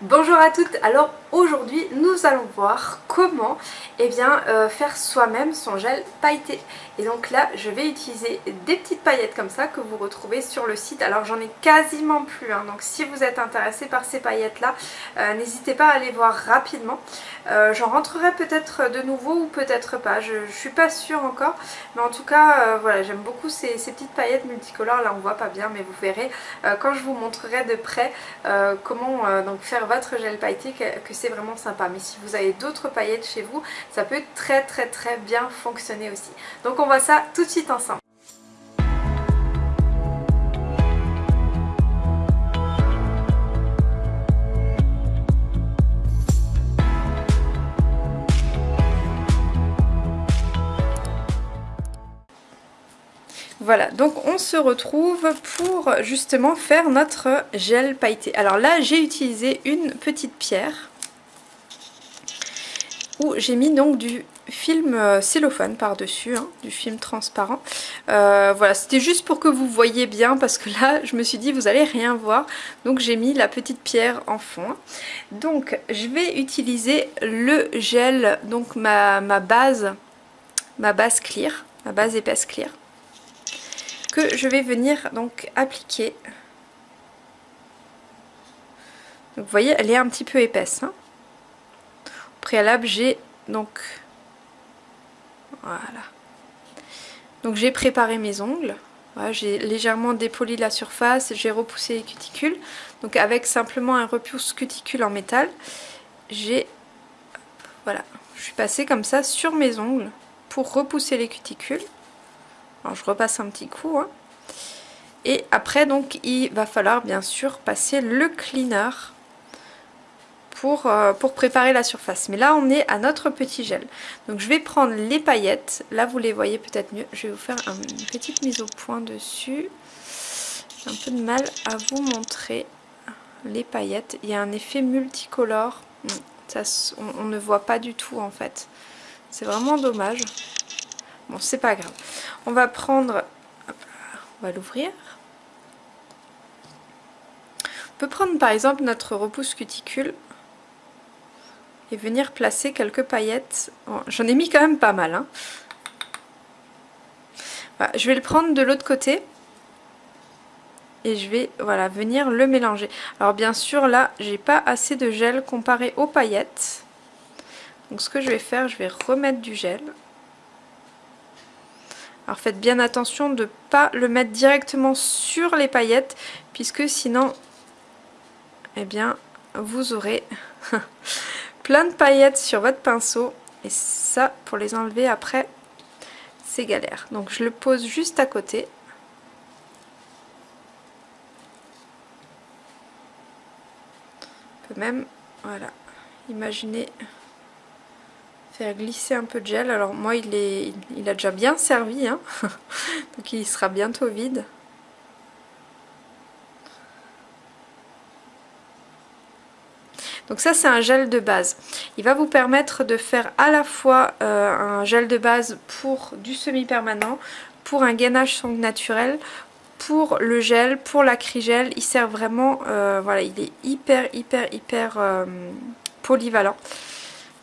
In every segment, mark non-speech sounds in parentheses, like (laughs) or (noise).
Bonjour à toutes, alors aujourd'hui nous allons voir comment eh bien, euh, faire soi-même son gel pailleté. Et donc là je vais utiliser des petites paillettes comme ça que vous retrouvez sur le site. Alors j'en ai quasiment plus, hein. donc si vous êtes intéressé par ces paillettes là, euh, n'hésitez pas à aller voir rapidement. Euh, j'en rentrerai peut-être de nouveau ou peut-être pas, je, je, suis pas sûre encore. Mais en tout cas voilà j'aime beaucoup ces, petites paillettes multicolores, là on voit pas bien mais vous verrez quand je vous montrerai de près comment donc faire votre gel pailleté que, c'est vraiment sympa. Mais si vous avez d'autres paillettes chez vous, ça peut très très très bien fonctionner aussi. Donc on voit ça tout de suite ensemble. Voilà, donc on se retrouve pour justement faire notre gel pailleté. Alors là, j'ai utilisé une petite pierre où j'ai mis donc du film euh, cellophane par-dessus, hein, du film transparent. Euh, voilà, c'était juste pour que vous voyez bien parce que là, je me suis dit, vous allez rien voir. Donc j'ai mis la petite pierre en fond. Donc je vais utiliser le gel, donc ma, base, ma base clear, ma base épaisse clear que je vais venir donc appliquer. Donc vous voyez, elle est un petit peu épaisse. Hein. Préalable, j'ai donc... Voilà. Donc j'ai préparé mes ongles. j'ai légèrement dépoli la surface, j'ai repoussé les cuticules. Donc avec simplement un repousse cuticule en métal, j'ai... Voilà, je suis passée comme ça sur mes ongles pour repousser les cuticules. Alors je repasse un petit coup. Hein. Et après donc il va falloir bien sûr passer le cleaner pour, euh, pour préparer la surface. Mais là on est à notre petit gel. Donc je vais prendre les paillettes. Là vous les voyez peut-être mieux. Je vais vous faire une petite mise au point dessus. J'ai un peu de mal à vous montrer les paillettes. Il y a un effet multicolore. Ça, on ne voit pas du tout en fait. C'est vraiment dommage. Bon, c'est pas grave. On va prendre... On va l'ouvrir. On peut prendre par exemple notre repousse cuticule et venir placer quelques paillettes. J'en ai mis quand même pas mal. Hein. je vais le prendre de l'autre côté et je vais voilà, venir le mélanger. Alors bien sûr là j'ai pas assez de gel comparé aux paillettes. Donc ce que je vais faire, je vais remettre du gel. Alors faites bien attention de ne pas le mettre directement sur les paillettes puisque sinon, eh bien, vous aurez (laughs) plein de paillettes sur votre pinceau et ça, pour les enlever après, c'est galère. Donc je le pose juste à côté. On peut même, voilà, imaginer faire glisser un peu de gel. Alors moi il, est, il a déjà bien servi, hein (laughs) donc il sera bientôt vide. Donc ça c'est un gel de base. Il va vous permettre de faire à la fois euh, un gel de base pour du semi-permanent, pour un gainage sangle naturel, pour le gel, pour l'acrygel. Il sert vraiment, euh, voilà, il est hyper hyper hyper euh, polyvalent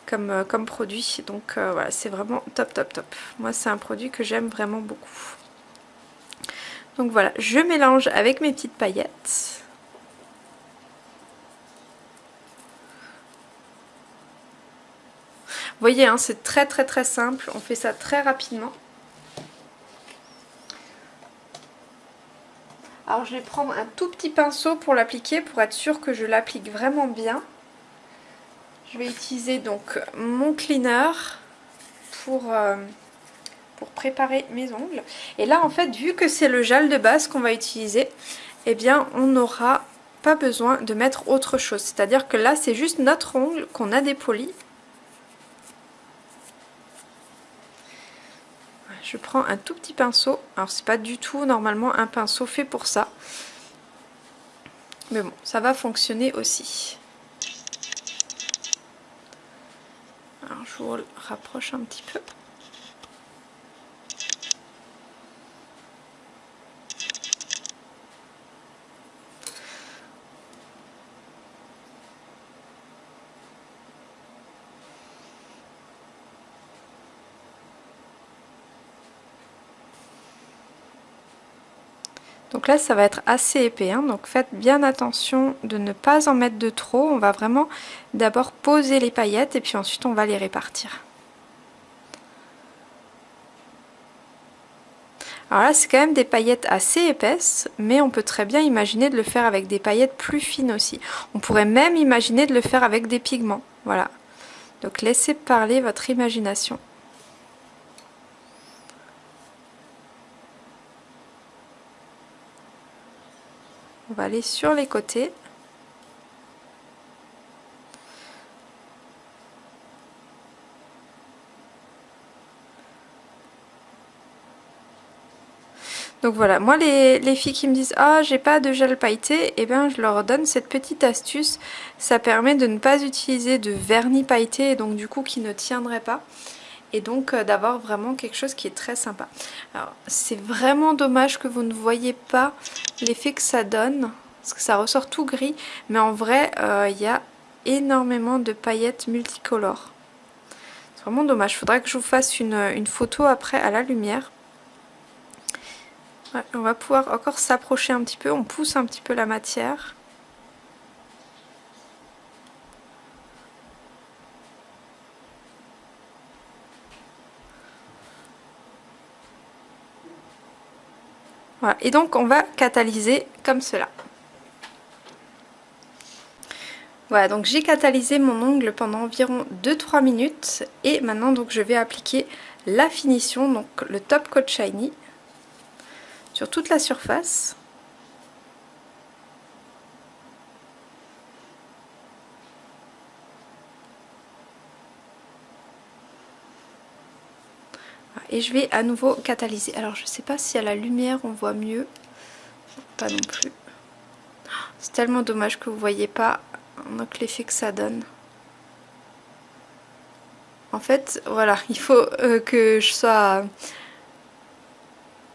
comme, comme produit. Donc voilà, c'est vraiment top top top. Moi c'est un produit que j'aime vraiment beaucoup. Donc voilà, je mélange avec mes petites paillettes. Vous voyez, hein, c'est très très très simple. On fait ça très rapidement. Alors je vais prendre un tout petit pinceau pour l'appliquer pour être sûr que je l'applique vraiment bien. Je vais utiliser donc mon cleaner pour, euh, pour préparer mes ongles. Et là en fait vu que c'est le gel de base qu'on va utiliser, eh bien on n'aura pas besoin de mettre autre chose. C'est-à-dire que là c'est juste notre ongle qu'on a dépoli. Je prends un tout petit pinceau. Alors c'est pas du tout normalement un pinceau fait pour ça. Mais bon, ça va fonctionner aussi. Alors je vous rapproche un petit peu. Donc là, ça va être assez épais, hein. donc faites bien attention de ne pas en mettre de trop. On va vraiment d'abord poser les paillettes et puis ensuite on va les répartir. Alors là, c'est quand même des paillettes assez épaisses, mais on peut très bien imaginer de le faire avec des paillettes plus fines aussi. On pourrait même imaginer de le faire avec des pigments, voilà. Donc laissez parler votre imagination. Va aller sur les côtés. Donc voilà, moi les, filles qui me disent « Ah, j'ai pas de gel pailleté », eh bien je leur donne cette petite astuce. Ça permet de ne pas utiliser de vernis pailleté et donc du coup qui ne tiendrait pas. Et donc euh, d'avoir vraiment quelque chose qui est très sympa. Alors c'est vraiment dommage que vous ne voyez pas l'effet que ça donne. Parce que ça ressort tout gris. Mais en vrai, euh, il y a énormément de paillettes multicolores. C'est vraiment dommage. Il faudrait que je vous fasse une photo après à la lumière on va pouvoir encore s'approcher un petit peu, on pousse un petit peu la matière. Et donc on va catalyser comme cela. Voilà, donc j'ai catalysé mon ongle pendant environ 2-3 minutes et maintenant donc je vais appliquer la finition, donc le Top Coat Shiny sur toute la surface. Et je vais à nouveau catalyser. Alors je sais pas si à la lumière on voit mieux. Pas non plus. C'est tellement dommage que vous voyez pas l'effet que ça donne. En fait, voilà, (laughs) il faut euh, que je sois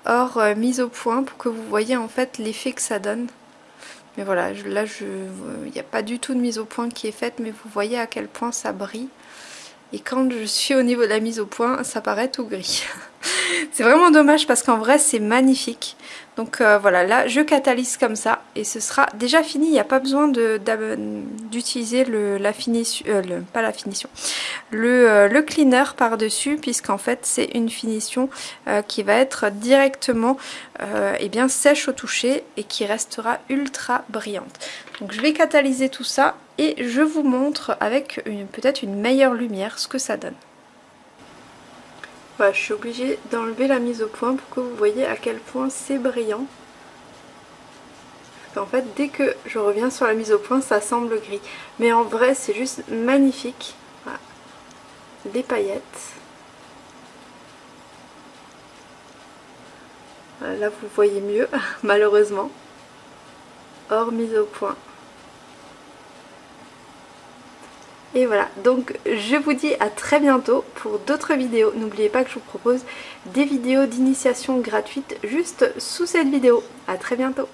hors euh, mise au point pour que vous voyez en fait l'effet que ça donne. Mais voilà, là il n'y a pas du tout de mise au point qui est faite, mais vous voyez à quel point ça brille. Et quand je suis au niveau de la mise au point, ça paraît tout gris. (laughs) (laughs) c'est vraiment dommage parce qu'en vrai c'est magnifique. Donc euh, voilà, là je catalyse comme ça et ce sera déjà fini. Il n'y a pas besoin d'utiliser la finition, euh, pas la finition, le, euh, le cleaner par-dessus puisqu'en fait c'est une finition qui va être directement eh bien, sèche au toucher et qui restera ultra brillante. Donc je vais catalyser tout ça et je vous montre avec peut-être une meilleure lumière ce que ça donne. Voilà, je suis obligée d'enlever la mise au point pour que vous voyez à quel point c'est brillant. En fait, dès que je reviens sur la mise au point, ça semble gris. Mais en vrai, c'est juste magnifique. Les paillettes. là, vous voyez mieux, (laughs) malheureusement. Hors mise au point. Et voilà, donc je vous dis à très bientôt pour d'autres vidéos. N'oubliez pas que je vous propose des vidéos d'initiation gratuites juste sous cette vidéo. À très bientôt